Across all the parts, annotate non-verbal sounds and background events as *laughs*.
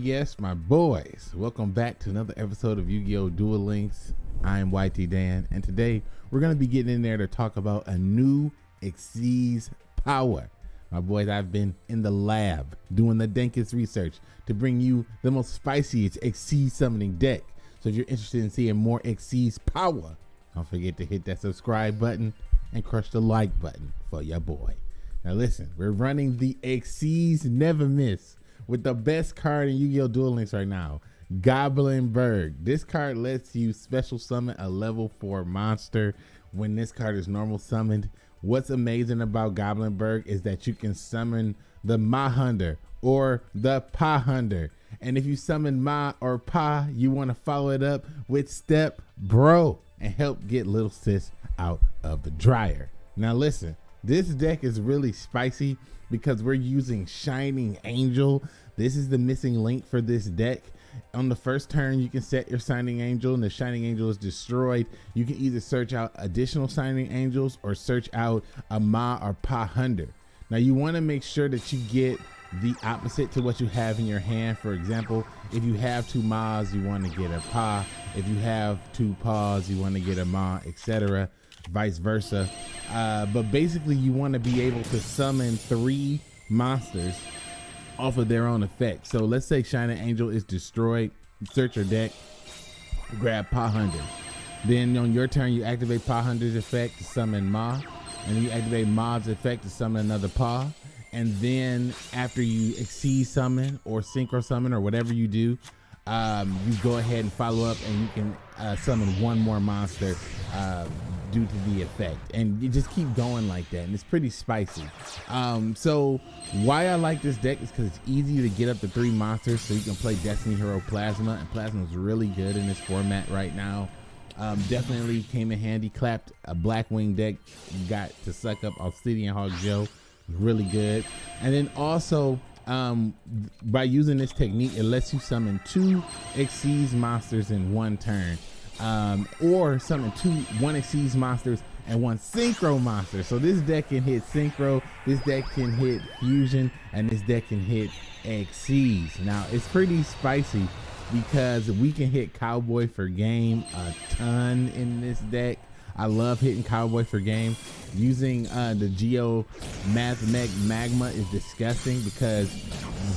yes, my boys. Welcome back to another episode of Yu-Gi-Oh! Duel Links. I am YT Dan, and today we're going to be getting in there to talk about a new Xyz power. My boys, I've been in the lab doing the dankest research to bring you the most spiciest Xyz summoning deck. So if you're interested in seeing more Xyz power, don't forget to hit that subscribe button and crush the like button for your boy. Now listen, we're running the Xyz Never Miss with the best card in Yu-Gi-Oh! Duel Links right now, Goblinberg. This card lets you special summon a level 4 monster when this card is normal summoned. What's amazing about Goblinberg is that you can summon the Mahunder or the Pahunder. And if you summon Ma or Pa, you want to follow it up with Step Bro and help get little sis out of the dryer. Now listen, this deck is really spicy because we're using Shining Angel. This is the missing link for this deck. On the first turn, you can set your Shining Angel and the Shining Angel is destroyed. You can either search out additional Shining Angels or search out a Ma or Pa Hunder. Now you want to make sure that you get the opposite to what you have in your hand. For example, if you have two Ma's, you want to get a Pa. If you have two Pa's, you want to get a Ma, etc vice versa. Uh, but basically, you want to be able to summon three monsters off of their own effect. So let's say Shining Angel is destroyed. Search your deck, grab Pahunder. Then on your turn, you activate Pahunder's effect to summon Ma. And you activate Ma's effect to summon another Pa. And then after you exceed summon or synchro summon or whatever you do, um, you go ahead and follow up and you can uh, summon one more monster uh, due to the effect. And you just keep going like that and it's pretty spicy. Um, so why i like this deck is because it's easy to get up to three monsters so you can play destiny hero plasma and plasma is really good in this format right now. Um, definitely came in handy clapped a black wing deck got to suck up obsidian hog joe really good. And then also um, by using this technique, it lets you summon two Xyz monsters in one turn. Um, or summon two one Xyz monsters and one synchro monster. So this deck can hit synchro, this deck can hit fusion, and this deck can hit Xyz. Now it's pretty spicy because we can hit cowboy for game a ton in this deck. I love hitting Cowboy for game. Using uh, the Geo Math Mech Magma is disgusting because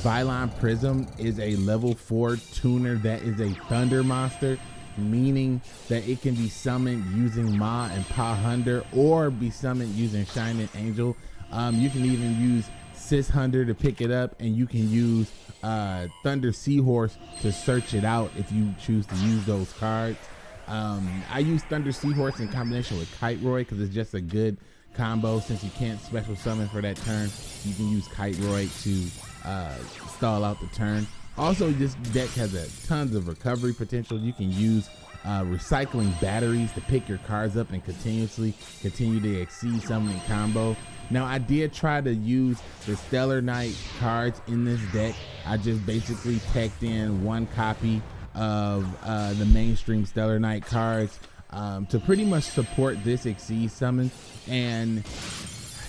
Vylon Prism is a level 4 tuner that is a Thunder monster, meaning that it can be summoned using Ma and Pa Hunter or be summoned using Shining Angel. Um, you can even use Sishunder to pick it up, and you can use uh, Thunder Seahorse to search it out if you choose to use those cards. Um, I use Thunder Seahorse in combination with Kiteroid because it's just a good combo. Since you can't special summon for that turn, you can use Kiteroid to uh, stall out the turn. Also, this deck has a tons of recovery potential. You can use uh, recycling batteries to pick your cards up and continuously continue to exceed summoning combo. Now, I did try to use the Satellarknight cards in this deck. I just basically teched in one copy of uh, the mainstream Satellarknight cards um, to pretty much support this Exceed summon. And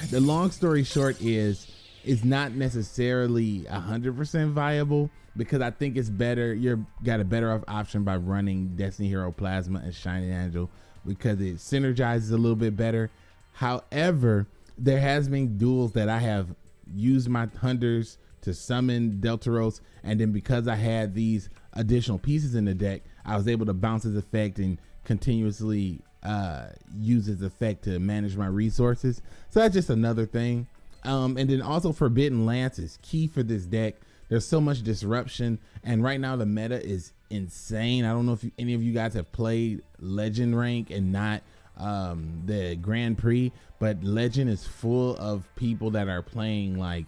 the long story short is, it's not necessarily 100% viable because I think it's better. You're got a better off option by running Destiny Hero Plasma and Shining Angel because it synergizes a little bit better. However, there has been duels that I have used my hunters to summon Deltaros, and then because I had these additional pieces in the deck, I was able to bounce his effect and continuously uh, use his effect to manage my resources. So that's just another thing. Um, and then also Forbidden Lance is key for this deck. There's so much disruption, and right now the meta is insane. I don't know if you, any of you guys have played Legend rank and not um, the Grand Prix, but Legend is full of people that are playing like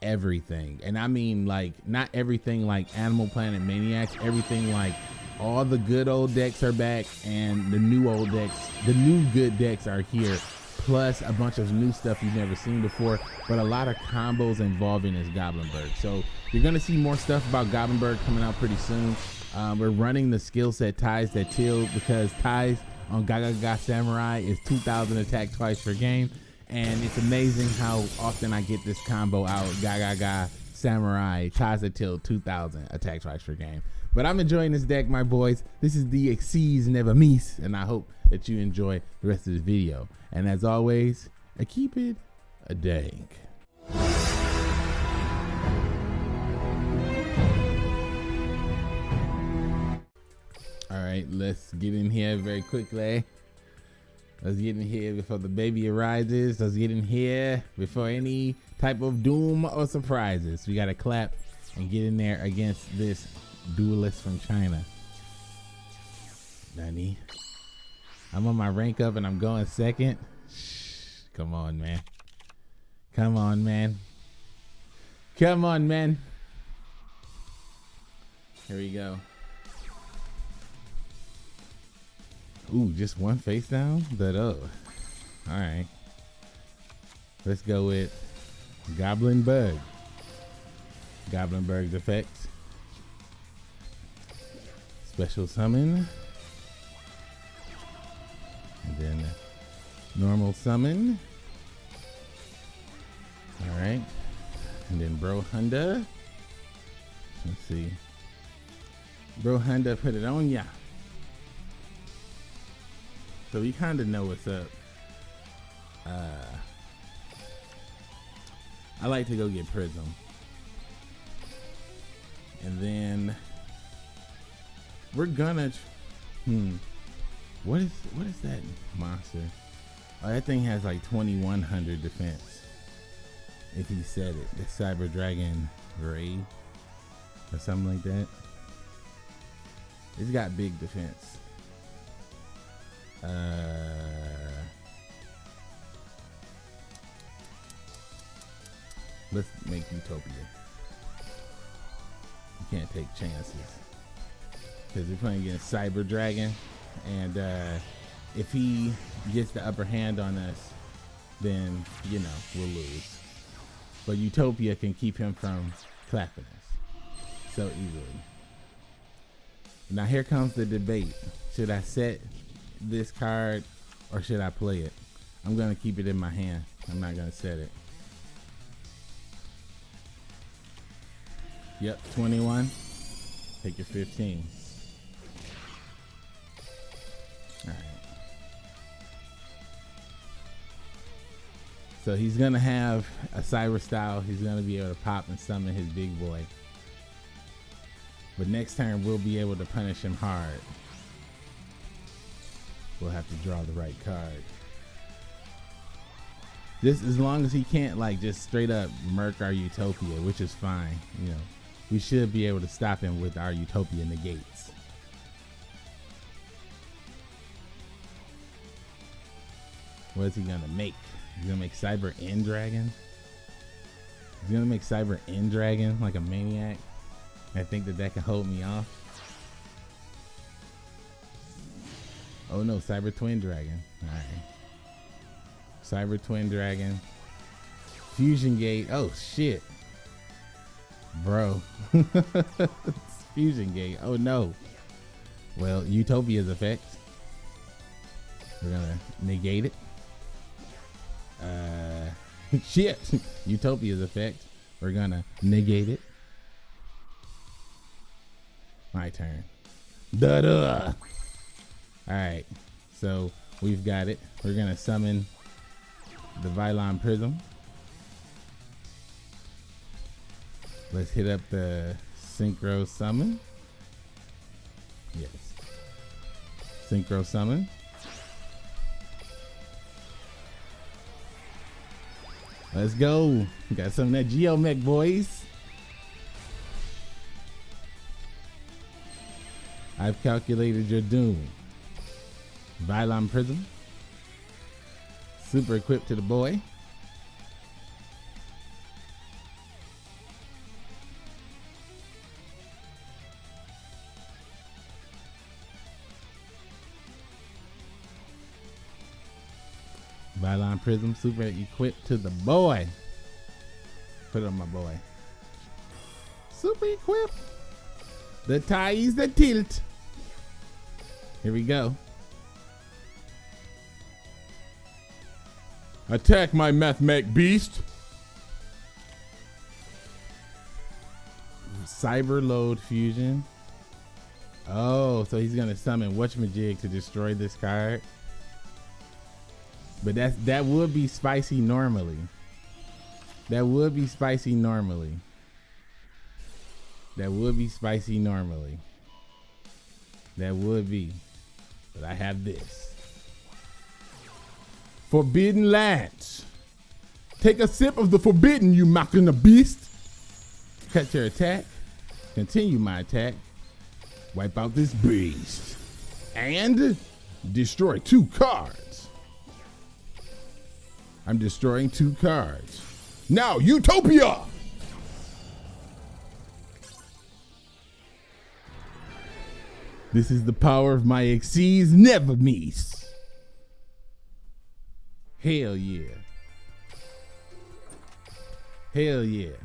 everything. And I mean like not everything like Animal Planet Maniacs, everything like all the good old decks are back and the new old decks, the new good decks are here. Plus a bunch of new stuff you've never seen before, but a lot of combos involving this Goblinberg. So you're gonna see more stuff about Goblinberg coming out pretty soon. Um, we're running the skill set ties that till because ties on Gagaga Samurai is 2,000 attack twice per game and it's amazing how often I get this combo out. Ga ga ga Samurai Tazatil 2000 attack twice per game. But I'm enjoying this deck, my boys. This is the Xyz Never Miss, and I hope that you enjoy the rest of this video. And as always, I keep it a dank. All right, let's get in here very quickly. Let's get in here before the baby arises. Let's get in here before any type of doom or surprises. We got to clap and get in there against this duelist from China. Nani? I'm on my rank up and I'm going second. Shh, come on, man. Come on, man. Come on, man. Here we go. Ooh, just one face down? But oh. Alright. Let's go with Goblinberg. Goblin Bug's effects. Special summon. And then normal summon. Alright. And then Bro Honda. Let's see. Brohunder put it on ya. So we kind of know what's up. Uh, I like to go get Prism. And then we're gonna, hmm, what is, what is that monster? Oh, that thing has like 2100 defense. If he said it, the Cyber Dragon Ray or something like that. It's got big defense. Uh, let's make Utopia. You can't take chances. Because we're playing against Cyber Dragon. And uh, if he gets the upper hand on us, then, you know, we'll lose. But Utopia can keep him from clapping us so easily. Now here comes the debate. Should I set this card or should I play it? I'm gonna keep it in my hand. I'm not gonna set it. Yep, 21. Take your 15. So he's gonna have a cyber style. He's gonna be able to pop and summon his big boy. But next turn we'll be able to punish him hard. We'll have to draw the right card. This as long as he can't like just straight up murk our utopia, which is fine. You know, we should be able to stop him with our utopia negates. What is he gonna make? He's gonna make Cyber End Dragon. He's gonna make Cyber End Dragon like a maniac. I think that that can hold me off. Oh no, Cyber Twin Dragon. Alright. Cyber Twin Dragon. Fusion Gate. Oh shit. Bro. *laughs* Fusion Gate. Oh no. Well, Utopia's effect. We're gonna negate it. Uh *laughs* shit. *laughs* Utopia's effect. We're gonna negate it. My turn. Da da. All right, so we've got it. We're gonna summon the Vylon Prism. Let's hit up the Synchro Summon. Yes. Synchro Summon. Let's go. Got some of that Geomech, boys. I've calculated your doom. Vylon Prism. Super equipped to the boy. Vylon Prism super equipped to the boy. Put it on my boy. Super equipped. The tie is the tilt. Here we go. Attack my Mathmech beast. Cyber Load Fusion. Oh, so he's gonna summon Whatchamajig to destroy this card. But that's that would be spicy normally. That would be spicy normally. That would be spicy normally. That would be. But I have this. Forbidden Lance. Take a sip of the forbidden, you mocking the beast. Cut your attack. Continue my attack. Wipe out this beast. And destroy two cards. I'm destroying two cards. Now, Utopia! This is the power of my Xyz never miss. Hell yeah. Hell yeah.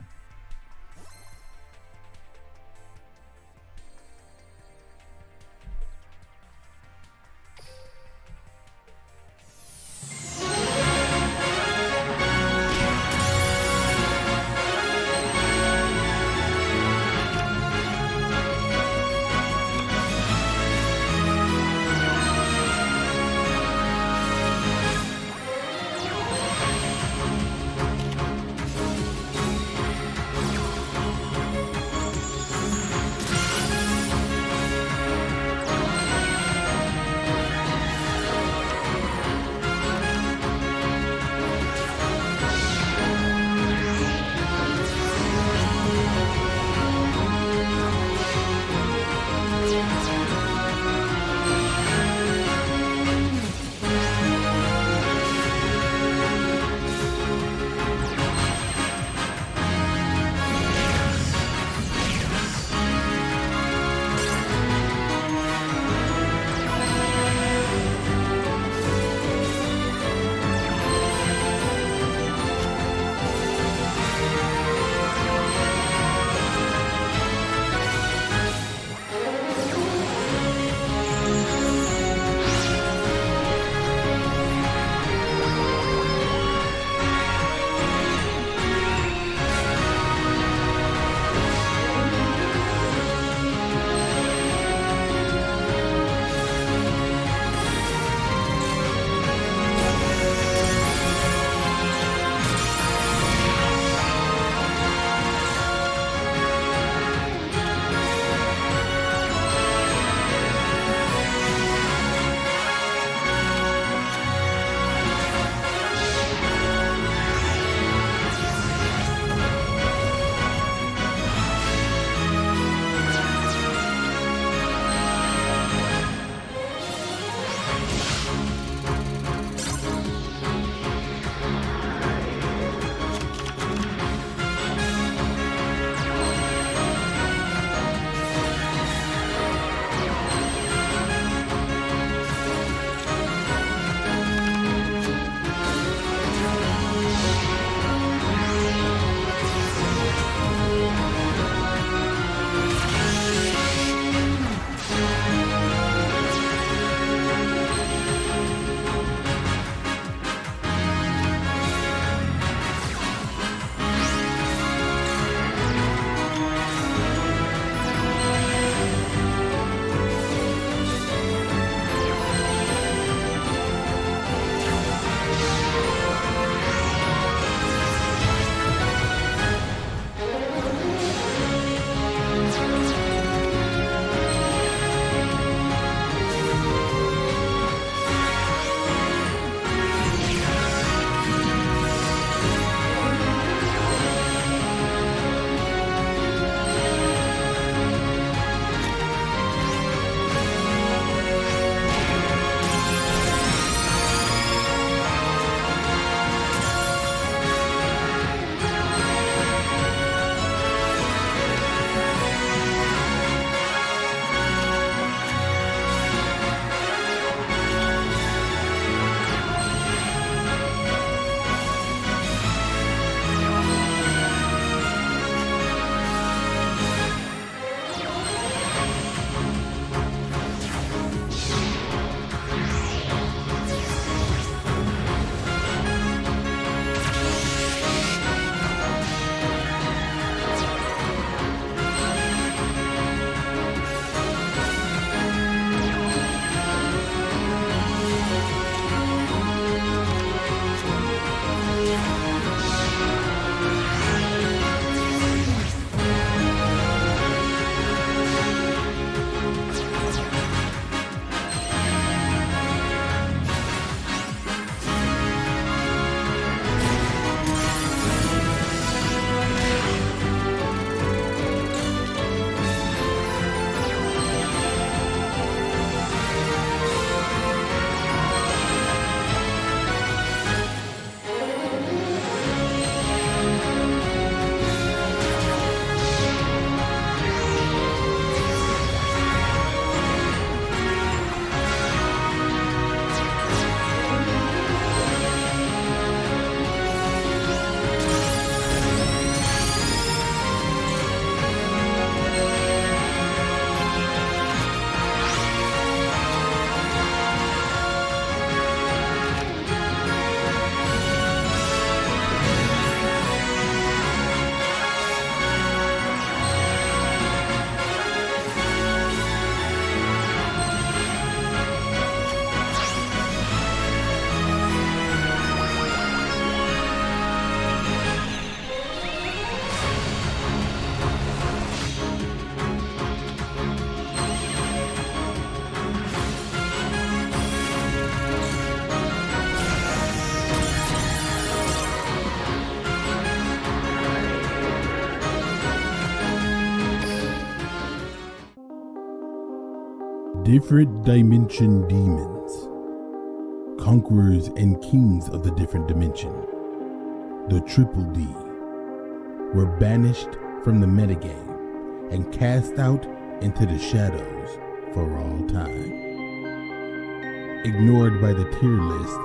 Different Dimension Demons. Conquerors and kings of the different dimension. The Triple D. Were banished from the metagame and cast out into the shadows for all time. Ignored by the tier list